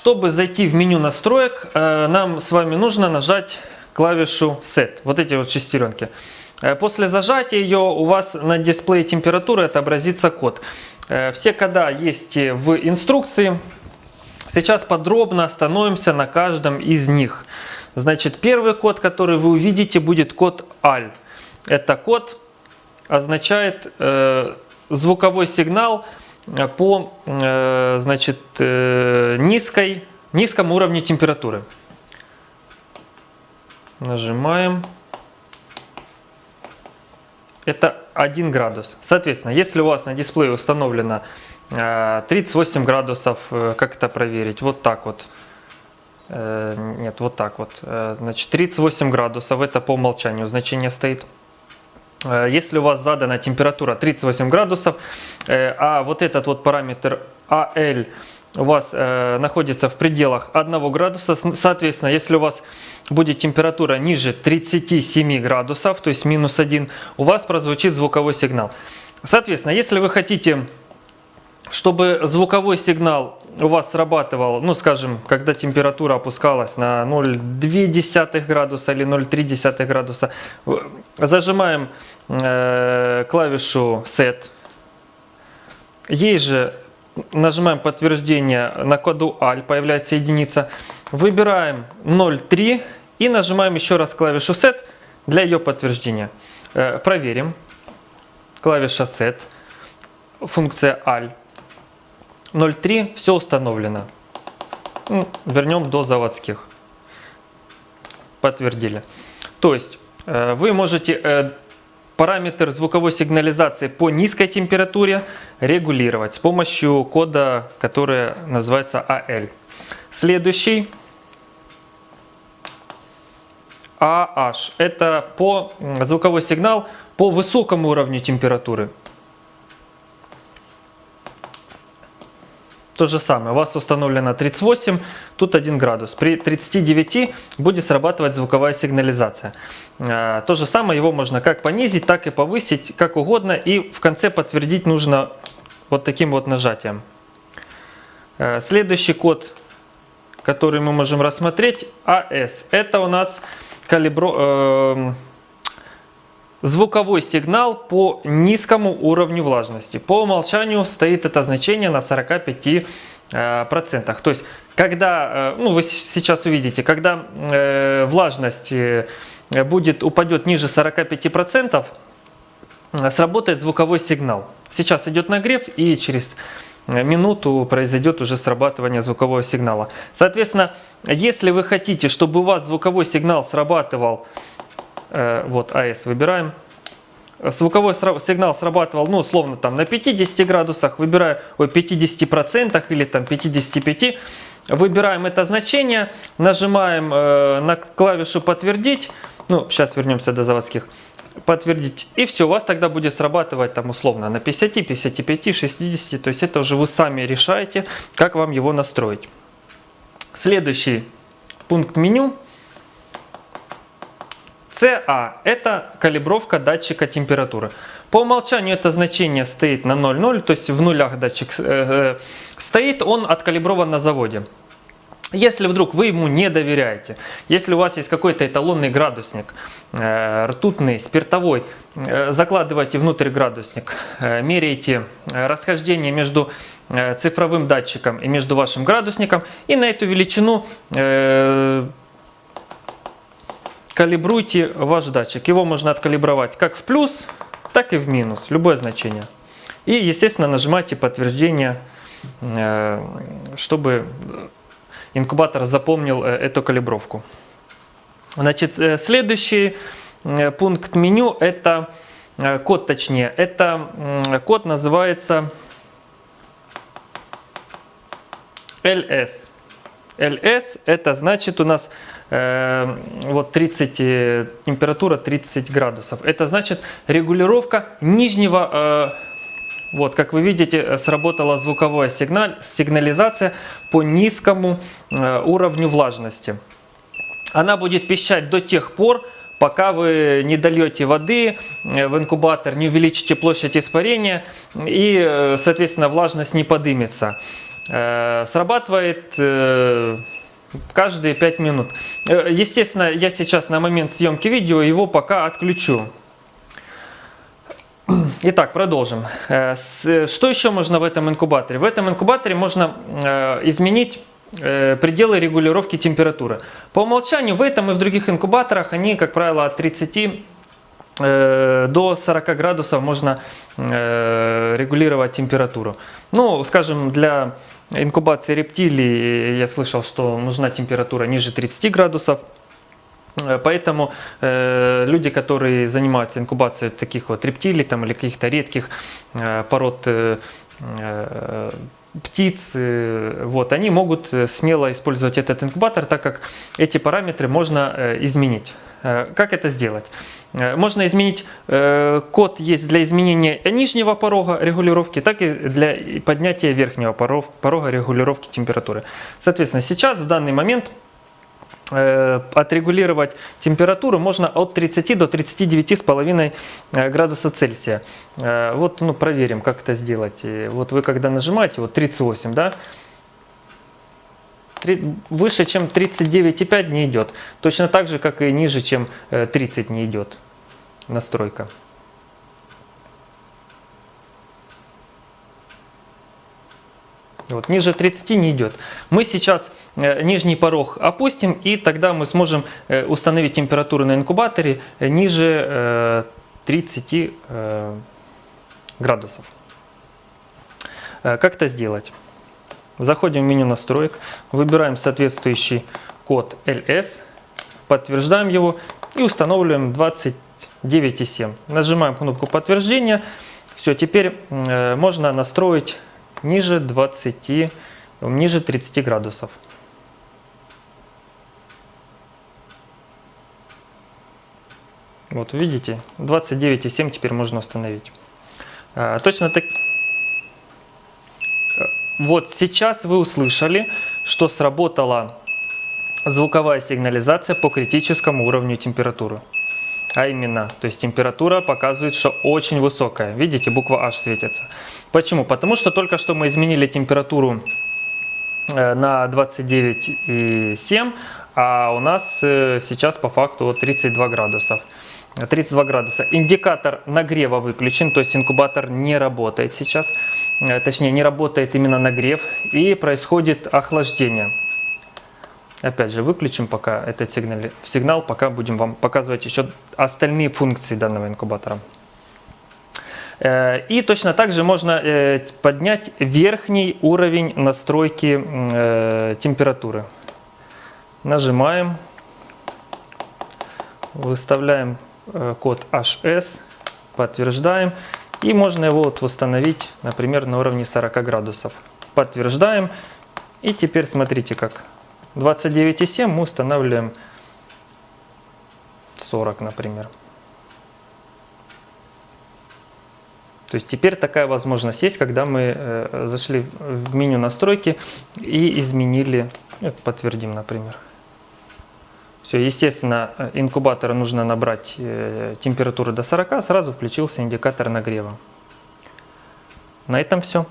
Чтобы зайти в меню настроек, э, нам с вами нужно нажать клавишу Set, вот эти вот шестеренки. Э, после зажатия ее у вас на дисплее температуры отобразится код. Э, все кода есть в инструкции. Сейчас подробно остановимся на каждом из них. Значит, первый код, который вы увидите, будет код AL. Это код означает э, звуковой сигнал по э, значит, э, низкой, низкому уровню температуры. Нажимаем. Это 1 градус. Соответственно, если у вас на дисплее установлено 38 градусов, как это проверить? Вот так вот. Нет, вот так вот. Значит, 38 градусов, это по умолчанию значение стоит. Э, если у вас задана температура 38 градусов, э, а вот этот вот параметр AL у вас э, находится в пределах 1 градуса, соответственно, если у вас будет температура ниже 37 градусов, то есть минус 1, у вас прозвучит звуковой сигнал. Соответственно, если вы хотите чтобы звуковой сигнал у вас срабатывал, ну скажем, когда температура опускалась на 0,2 градуса или 0,3 градуса, зажимаем э, клавишу Set, ей же нажимаем подтверждение на коду AL, появляется единица, выбираем 0,3 и нажимаем еще раз клавишу Set для ее подтверждения. Э, проверим, клавиша Set, функция AL. 0.3 все установлено. Ну, вернем до заводских. Подтвердили. То есть э, вы можете э, параметр звуковой сигнализации по низкой температуре регулировать с помощью кода, который называется AL. Следующий AH. Это по звуковой сигнал по высокому уровню температуры. То же самое, у вас установлено 38, тут 1 градус. При 39 будет срабатывать звуковая сигнализация. А, то же самое, его можно как понизить, так и повысить, как угодно. И в конце подтвердить нужно вот таким вот нажатием. А, следующий код, который мы можем рассмотреть, AS. Это у нас калибро... Звуковой сигнал по низкому уровню влажности. По умолчанию стоит это значение на 45%. Э. То есть, когда, э, ну вы сейчас увидите, когда э, влажность будет, упадет ниже 45%, сработает звуковой сигнал. Сейчас идет нагрев и через минуту произойдет уже срабатывание звукового сигнала. Соответственно, если вы хотите, чтобы у вас звуковой сигнал срабатывал вот АС выбираем. Звуковой сигнал срабатывал, ну, условно, там на 50 градусах, выбираю, ой, 50 процентах или там 55. Выбираем это значение, нажимаем э, на клавишу подтвердить. Ну, сейчас вернемся до заводских. Подтвердить. И все, у вас тогда будет срабатывать там условно на 50, 55, 60. То есть это уже вы сами решаете, как вам его настроить. Следующий пункт меню – CA – это калибровка датчика температуры. По умолчанию это значение стоит на 0,0, то есть в нулях датчик э, э, стоит, он откалиброван на заводе. Если вдруг вы ему не доверяете, если у вас есть какой-то эталонный градусник, э, ртутный, спиртовой, закладывайте внутрь градусник, меряете расхождение между цифровым датчиком и между вашим градусником, и на эту величину калибруйте ваш датчик. Его можно откалибровать как в плюс, так и в минус, любое значение. И, естественно, нажимайте подтверждение, э, чтобы инкубатор запомнил э, эту калибровку. Значит, э, следующий пункт меню – это код, точнее, это код называется LS. LS это значит у нас э, вот 30, э, температура 30 градусов. Это значит регулировка нижнего, э, вот как вы видите, сработала звуковая сигналь, сигнализация по низкому э, уровню влажности. Она будет пищать до тех пор, пока вы не дольете воды в инкубатор, не увеличите площадь испарения и, соответственно, влажность не подымется. срабатывает каждые 5 минут. Э, естественно, я сейчас на момент съемки видео его пока отключу. Итак, продолжим. Э, что еще можно в этом инкубаторе? В этом инкубаторе можно э, изменить пределы регулировки температуры. По умолчанию в этом и в других инкубаторах они, как правило, от 30 до 40 градусов можно регулировать температуру. Ну, скажем, для инкубации рептилий я слышал, что нужна температура ниже 30 градусов. Э, поэтому э, люди, которые занимаются инкубацией таких вот рептилий там, или каких-то редких э, пород э, э, птиц, э, вот, они могут смело использовать этот инкубатор, так как эти параметры можно э, изменить. Э, как это сделать? Э, можно изменить, э, код есть для изменения нижнего порога регулировки, так и для поднятия верхнего порога регулировки температуры. Соответственно, сейчас в данный момент отрегулировать температуру можно от 30 до 39,5 градуса Цельсия. Вот ну, проверим, как это сделать. Вот вы когда нажимаете, вот 38, да, выше, чем 39,5 не идет. Точно так же, как и ниже, чем 30 э, не идет настройка. Вот, ниже 30 не идет. Мы сейчас э, нижний порог опустим, и тогда мы сможем э, установить температуру на инкубаторе э, ниже э, 30 э, градусов. Как это сделать? Заходим в меню настроек, выбираем соответствующий код LS, подтверждаем его и устанавливаем 29,7. Нажимаем кнопку подтверждения. Все, теперь э, можно настроить ниже 20, ниже 30 градусов. Вот видите, 29,7 теперь можно установить. А, точно так... Вот сейчас вы услышали, что сработала звуковая сигнализация по критическому уровню температуры. А именно, то есть температура показывает, что очень высокая. Видите, буква H светится. Почему? Потому что только что мы изменили температуру э, на 29,7, а у нас э, сейчас по факту 32 градусов. 32 градуса. Индикатор нагрева выключен, то есть инкубатор не работает сейчас. Точнее, не работает именно нагрев и происходит охлаждение. Опять же, выключим пока этот сигнал, сигнал, пока будем вам показывать еще остальные функции данного инкубатора. Э, и точно так же можно э, поднять верхний уровень настройки температуры. Нажимаем, выставляем Э, код HS, подтверждаем. И можно его вот восстановить, например, на уровне 40 градусов. Подтверждаем. И теперь смотрите как. 29,7 мы устанавливаем 40, например. То есть теперь такая возможность есть, когда мы э, зашли в меню настройки и изменили, подтвердим, например. Все, естественно, э, инкубатора нужно набрать э, температуру до 40, сразу включился индикатор нагрева. На этом все.